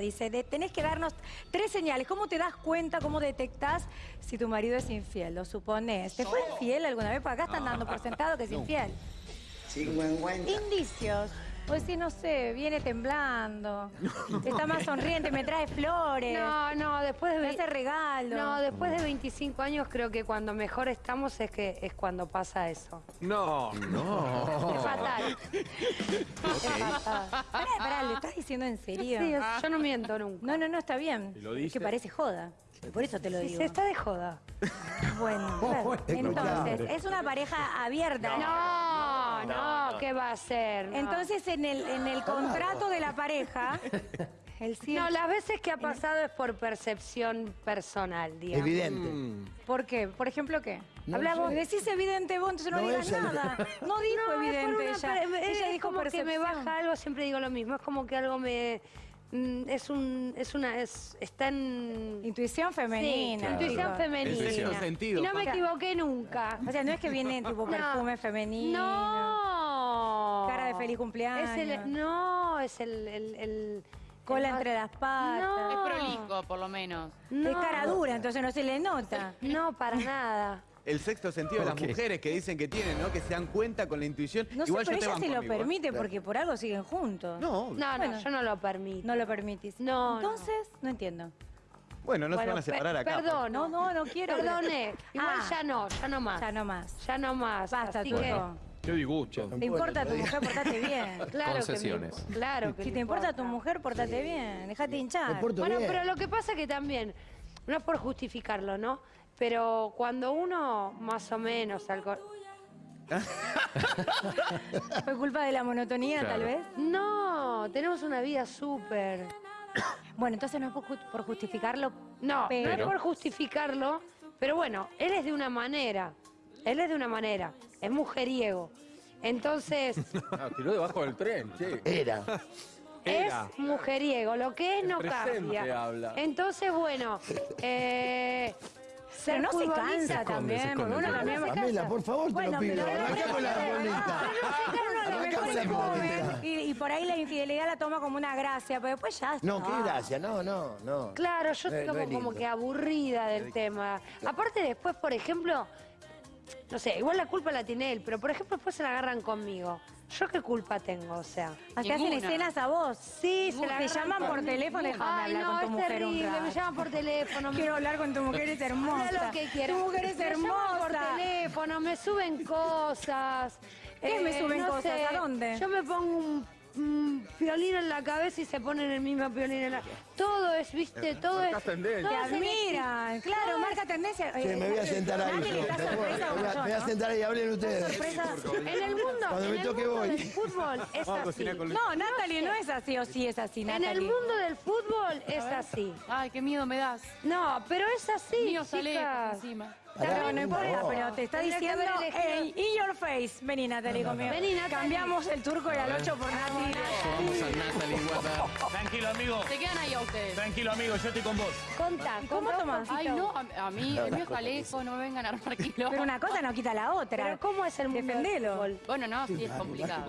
Dice, de- tenés que darnos tres señales. ¿Cómo te das cuenta, cómo detectás si tu marido es infiel? Lo supones. ¿Te fue infiel alguna vez? Porque acá están dando por sentado que es infiel. Indicios. Pues sí, no sé, viene temblando. Está más sonriente, me trae flores. No, no, después de... Me hace regalo. No, después de 25 años creo que cuando mejor estamos es que es cuando pasa eso. No, no. Es fatal. Es fatal. Pará, pará, ¿le estás diciendo en serio? Sí, es- yo no miento nunca. No, no, no, está bien. ¿Y lo Es dice? que parece joda. Por eso te lo digo. se está de joda. Bueno, claro. entonces, es una pareja abierta. No, no, ¿qué va a ser? No. Entonces, en el, en el contrato de la pareja, el No, las veces que ha pasado es por percepción personal, digamos. Evidente. ¿Por qué? ¿Por ejemplo qué? No decís evidente vos, entonces no, No, digas nada. No dijo No, es evidente una ella. ella es dijo como que me percepción. baja algo, siempre digo lo mismo. Es como que algo me... mm, Es un... Es una... Es, está en... Intuición femenina. Sí, intuición femenina. Es sexto sentido, Y no me equivoqué nunca. O sea, no es que viene tipo No. perfume femenino. No. Cara de feliz cumpleaños. Es el, no, es el... el, el- Cola entre las patas. No. Es prolijo, por lo menos. No. Es cara dura, entonces no se le nota. No, para nada. El sexto sentido de las mujeres que dicen que tienen, ¿no? Que se dan cuenta con la intuición. No sé, Igual pero yo te ella se lo amigo, ¿eh? permite porque por algo siguen juntos. No, No, no, Bueno. yo no lo permito. No lo permitís. No, no. Entonces, no, entiendo. bueno, no se van a separar acá. pues. Perdón. No, no, no quiero. Perdoné. Igual Ah. ya no, ya no más. Ya no más. Ya no más. Basta, así Turco. que, Qué disgusto. ¿Te importa tu mujer? Portate bien. claro Concesiones. Que me- claro que Si te importa tu mujer, portate bien. Dejate hinchar. Bueno, bien. pero lo que pasa que también, no es por justificarlo, ¿no? Pero cuando uno más o menos alco- ¿Fue culpa de la monotonía, Claro. tal vez? No, tenemos una vida súper. Bueno, entonces no es por ju- por justificarlo. No, Pero- no es por justificarlo, pero bueno, él es de una manera. Él es de una manera. Es mujeriego. Entonces, Ah, tiró debajo del tren, che. Era. Era. es mujeriego. Lo que es El no cambia. habla. Entonces, bueno, eh, Pero no se cansa también. porque uno también Pamela, por favor, te lo pido. pero- Arrancá con la bolita. Y, por ahí la infidelidad la toma como una gracia, pero después ya está. No, qué gracia. No, no, no. Claro, yo estoy como que aburrida del tema. Aparte después, por ejemplo, no sé, igual la culpa la tiene él, pero por ejemplo después se la agarran conmigo. ¿Yo qué culpa tengo? O sea... Hasta hacen Ninguna. escenas a vos. Sí, se la Te llaman por teléfono, déjame Ay, hablar no, con tu es mujer un terrible, rato. me llaman por teléfono. me- Quiero hablar con tu mujer, es hermosa. Habla lo que quieras. Tu mujer es Me llaman por hermosa. teléfono, me suben cosas. Eh, ¿Qué me suben cosas? sé, ¿A dónde? Yo me pongo un, un violín en la cabeza y se ponen el mismo violín en la... Todo es, viste, todo es... marcas tendencia. Te es admiran, claro, marca tendencia. Sí, me voy a sentar ahí. Yo, da ¿te acuerdas? sorpresa Me voy a- yo, me voy a ¿no? sentar ahí, hablen ustedes. En el mundo, Cuando en me el toque mundo voy. del fútbol es así. No, Natalie, no es así o sí es así, En Natalie. el mundo del fútbol es así. Ay, qué miedo me das. No, pero es así, Mío sale chicas. encima. Pero no importa, pero te está que diciendo haber face. Vení, Natalie, conmigo. Vení, Natalie. Cambiamos el turco y al 8 por Natalie. Vamos a Natalie. Tranquilo, amigo. Se quedan ahí a ustedes. Tranquilo, amigo, yo estoy con vos. Contá, ¿Y cómo tomás? Ay, no, a, a mí, el mío es jalejo, no me vengan a armar kilómetros. Pero una cosa no quita la otra. Pero ¿cómo es el mundo Defendelo. del fútbol? Bueno, no, sí, es complicado.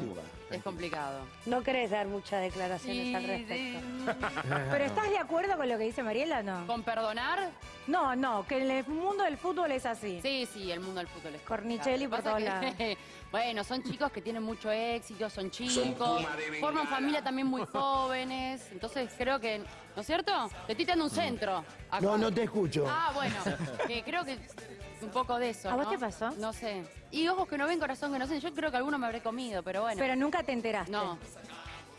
Es complicado. No querés dar muchas declaraciones al respecto. ¿Pero estás de acuerdo con lo que dice Mariela o no? ¿Con perdonar? No, no, que el mundo del fútbol es así. Sí, sí, el mundo del fútbol es Cornicelli complicado. por Pasa todos que, Bueno, son chicos que tienen mucho éxito, son chicos, forman familia también muy jóvenes. Entonces creo que, ¿no es cierto? Te estoy dando un centro. acá. No, no te escucho. Ah, bueno, que creo que un poco de eso. ¿A vos ¿no? te pasó? No sé. Y ojos que no ven, corazón que no sé. Yo creo que alguno me habré comido, pero bueno. Pero nunca te enteraste. No.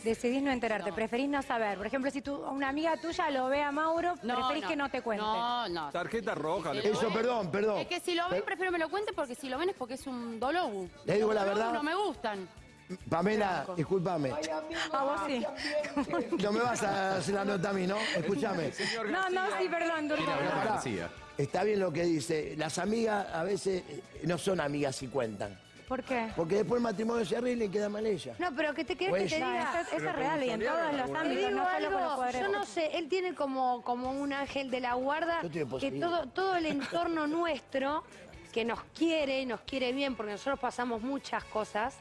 Decidís no enterarte, preferís no saber. Por ejemplo, si tú, una amiga tuya lo ve a Mauro, No, preferís no. que no te cuente. No, no. Tarjeta roja. Sí, le- Eso, perdón, perdón. Es que si lo ven, prefiero me lo cuente porque si lo ven es porque es un dolobu. Le digo la verdad. No me gustan. Pamela, discúlpame. A vos sí. No me vas a hacer la nota a mí, ¿no? Escúchame. No, no, sí, perdón, Turco. Está bien lo que dice. Las amigas a veces eh, no son amigas si cuentan. ¿Por qué? Porque después el matrimonio se arregla y queda mal ella. No, pero que te querés Pues que te No, diga... eso, eso es real y en todos los Te ámbitos, digo no solo con los algo, poderes. yo no sé, él tiene como, como un ángel de la guarda que todo, todo el entorno nuestro, que nos quiere, nos quiere bien, porque nosotros pasamos muchas cosas,